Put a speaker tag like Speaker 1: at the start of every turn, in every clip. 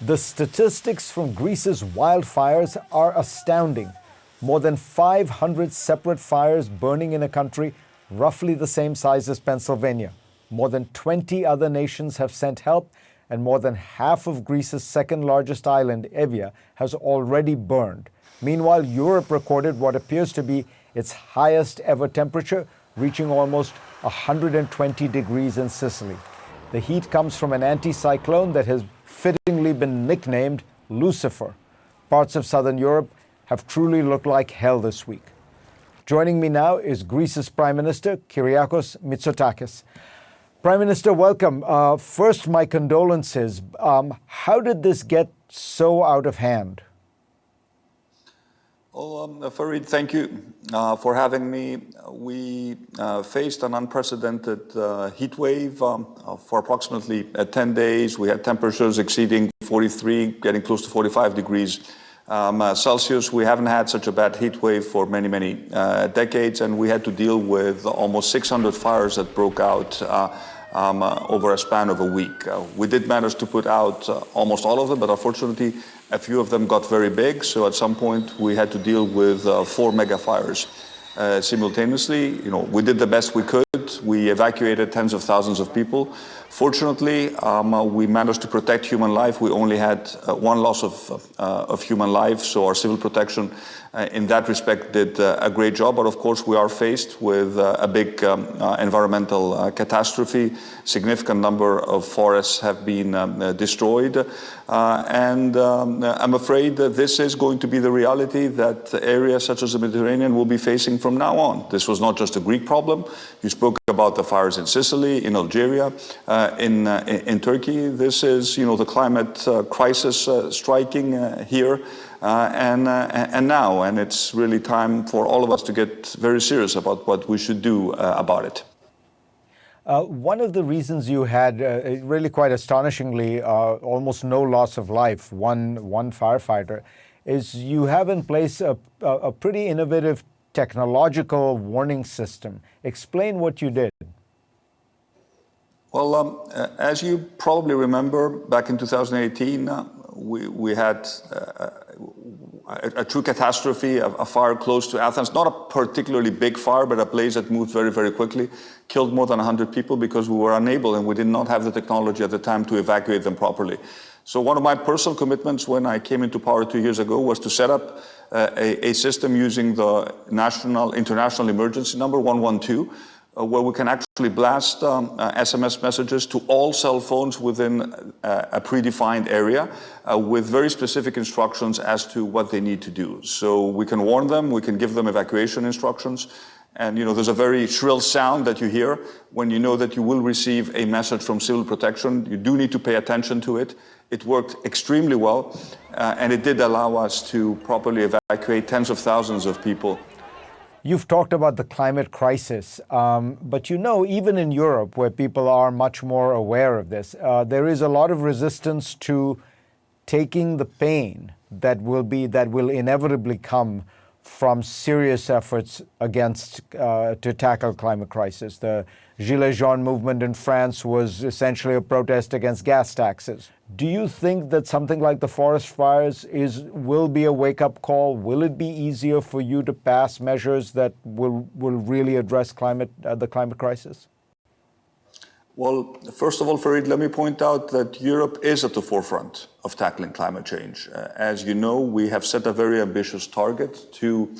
Speaker 1: The statistics from Greece's wildfires are astounding. More than 500 separate fires burning in a country roughly the same size as Pennsylvania. More than 20 other nations have sent help, and more than half of Greece's second largest island, Evia, has already burned. Meanwhile, Europe recorded what appears to be its highest ever temperature, reaching almost 120 degrees in Sicily. The heat comes from an anticyclone that has fittingly been nicknamed Lucifer. Parts of southern Europe have truly looked like hell this week. Joining me now is Greece's Prime Minister, Kyriakos Mitsotakis. Prime Minister, welcome. Uh, first, my condolences. Um, how did this get so out of hand?
Speaker 2: Oh, um, Fareed, thank you uh, for having me. We uh, faced an unprecedented uh, heat wave um, for approximately uh, 10 days. We had temperatures exceeding 43, getting close to 45 degrees um, uh, Celsius. We haven't had such a bad heat wave for many, many uh, decades, and we had to deal with almost 600 fires that broke out um, uh, over a span of a week. Uh, we did manage to put out uh, almost all of them, but unfortunately, a few of them got very big. So at some point, we had to deal with four mega fires. simultaneously, you know, we did the best we could. We evacuated tens of thousands of people. Fortunately, um, uh, we managed to protect human life. We only had uh, one loss of, uh, of human life, so our civil protection uh, in that respect did uh, a great job. But of course, we are faced with uh, a big um, environmental catastrophe. Significant number of forests have been um, destroyed. and um, I'm afraid that this is going to be the reality that areas such as the Mediterranean will be facing from now on. This was not just a Greek problem. You spoke about the fires in Sicily, in Algeria. Uh, in, uh, in Turkey. This is, you know, the climate uh, crisis striking here and, and now, and it's really time for all of us to get very serious about what we should do about it.
Speaker 1: Uh, one of the reasons you had, uh, really quite astonishingly, uh, almost no loss of life, one, one firefighter, is you have in place a, a pretty innovative technological warning system. Explain what you did.
Speaker 2: Well, um, as you probably remember, back in 2018, uh, we, we had uh, a, a, true catastrophe, a, a, fire close to Athens, not a particularly big fire, but a blaze that moved very, very quickly, killed more than 100 people because we were unable and we did not have the technology at the time to evacuate them properly. So one of my personal commitments when I came into power two years ago was to set up uh, a, a system using the national, international emergency number 112, uh, where we can actually blast um, uh, SMS messages to all cell phones within uh, a predefined area uh, with very specific instructions as to what they need to do. So we can warn them, we can give them evacuation instructions, and you know, there's a very shrill sound that you hear when you know that you will receive a message from civil protection. You do need to pay attention to it. It worked extremely well, uh, and it did allow us to properly evacuate tens of thousands of people
Speaker 1: You've talked about the climate crisis, um, but you know, even in Europe, where people are much more aware of this, uh, there is a lot of resistance to taking the pain that will be that will inevitably come from serious efforts against uh, to tackle climate crisis. The Gilets Jaunes movement in France was essentially a protest against gas taxes. Do you think that something like the forest fires is will be a wake-up call? Will it be easier for you to pass measures that will will really address climate uh, the climate crisis?
Speaker 2: Well, first of all, Fareed, let me point out that Europe is at the forefront of tackling climate change. Uh, as you know, we have set a very ambitious target to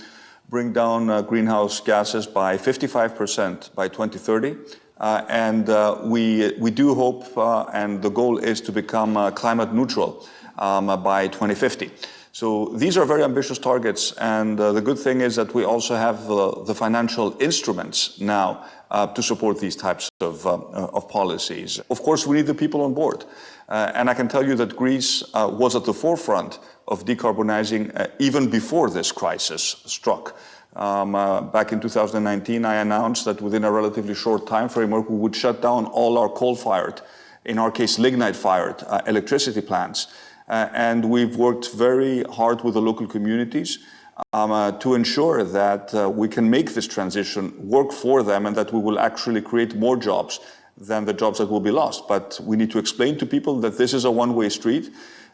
Speaker 2: bring down uh, greenhouse gases by 55% by 2030 uh, and uh, we, we do hope, uh, and the goal is to become uh, climate neutral um, by 2050. So these are very ambitious targets, and uh, the good thing is that we also have the financial instruments now uh, to support these types of, of policies. Of course, we need the people on board. and I can tell you that Greece was at the forefront of decarbonizing even before this crisis struck. Um, uh, back in 2019, I announced that within a relatively short time framework, we would shut down all our coal-fired, in our case, lignite-fired uh, electricity plants. Uh, and we've worked very hard with the local communities um, uh, to ensure that uh, we can make this transition work for them and that we will actually create more jobs than the jobs that will be lost. But we need to explain to people that this is a one-way street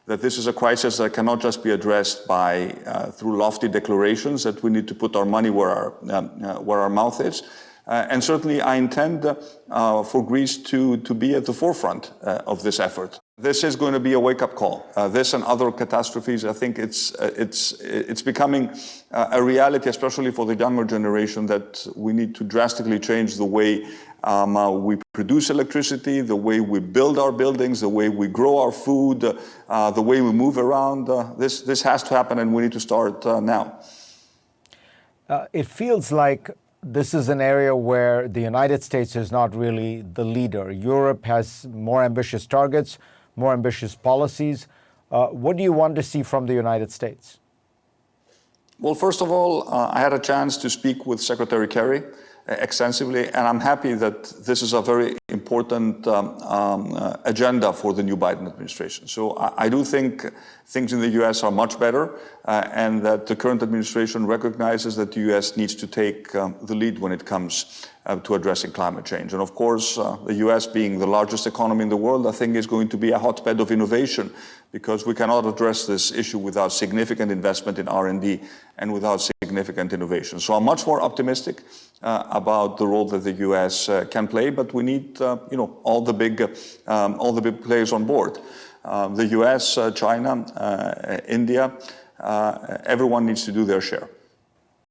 Speaker 2: that this is a crisis that cannot just be addressed by uh, through lofty declarations that we need to put our money where our um, uh, where our mouth is. Uh, and certainly, I intend uh, for Greece to, to be at the forefront uh, of this effort. This is going to be a wake-up call. This and other catastrophes, I think it's, it's, it's becoming a reality, especially for the younger generation, that we need to drastically change the way um, uh, we produce electricity, the way we build our buildings, the way we grow our food, uh, the way we move around. Uh, this, this has to happen and we need to start now.
Speaker 1: it feels like this is an area where the United States is not really the leader. Europe has more ambitious targets, more ambitious policies. Uh, what do you want to see from the United States?
Speaker 2: Well, first of all, uh, I had a chance to speak with Secretary Kerry extensively, and I'm happy that this is a very important um, um, uh, agenda for the new Biden administration. So I, I, do think things in the U.S. are much better, uh, and that the current administration recognizes that the U.S. needs to take um, the lead when it comes uh, to addressing climate change. And of course, uh, the U.S. being the largest economy in the world, I think is going to be a hotbed of innovation because we cannot address this issue without significant investment in R&D and without significant innovation. So I'm much more optimistic uh, about the role that the U.S. Uh, can play, but we need, uh, you know, all the big, um, all the big players on board. Um, the U.S., uh, China, uh, India, everyone needs to do their share.